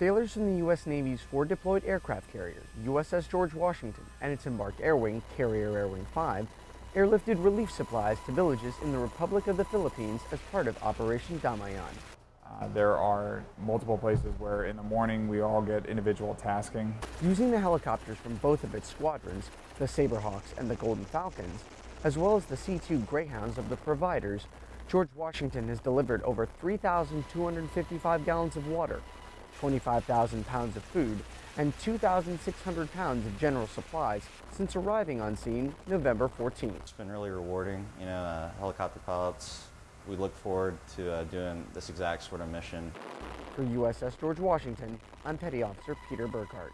Sailors from the U.S. Navy's four deployed aircraft carrier, USS George Washington, and its embarked air wing, Carrier Air Wing 5, airlifted relief supplies to villages in the Republic of the Philippines as part of Operation Damayan. Uh, there are multiple places where in the morning we all get individual tasking. Using the helicopters from both of its squadrons, the Saberhawks and the Golden Falcons, as well as the C-2 Greyhounds of the providers, George Washington has delivered over 3,255 gallons of water, 25,000 pounds of food, and 2,600 pounds of general supplies since arriving on scene November 14th. It's been really rewarding. You know, uh, helicopter pilots, we look forward to uh, doing this exact sort of mission. For USS George Washington, I'm Petty Officer Peter Burkhardt.